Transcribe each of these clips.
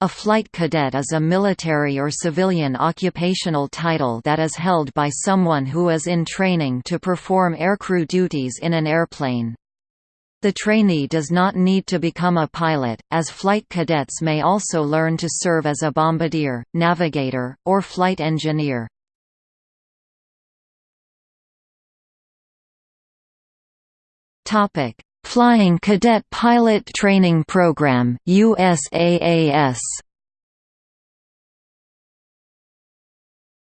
A flight cadet is a military or civilian occupational title that is held by someone who is in training to perform aircrew duties in an airplane. The trainee does not need to become a pilot, as flight cadets may also learn to serve as a bombardier, navigator, or flight engineer. Flying Cadet Pilot Training Program USAAS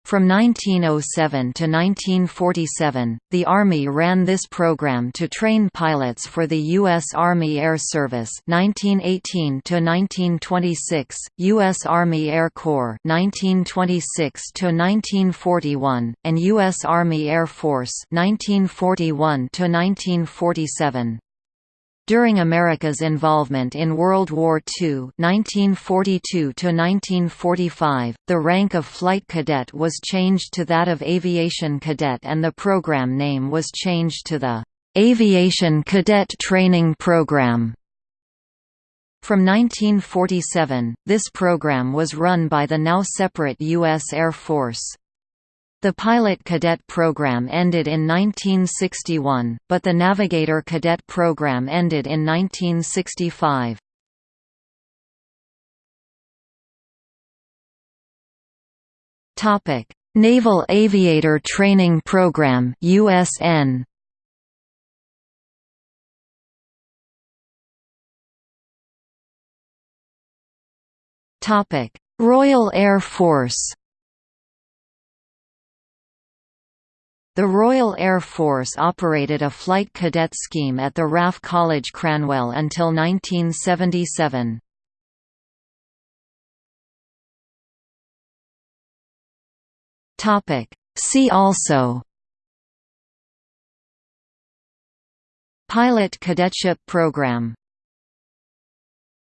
From 1907 to 1947, the Army ran this program to train pilots for the U.S. Army Air Service 1918 to 1926, U.S. Army Air Corps 1926 to 1941, and U.S. Army Air Force 1941 to 1947. During America's involvement in World War II 1942 the rank of flight cadet was changed to that of aviation cadet and the program name was changed to the Aviation Cadet Training Program. From 1947, this program was run by the now separate U.S. Air Force. The pilot cadet program ended in 1961, but the navigator cadet program ended in 1965. Topic: Naval Aviator Training Program (USN). Topic: Royal Air Force. The Royal Air Force operated a flight cadet scheme at the RAF College Cranwell until 1977. See also Pilot Cadetship Program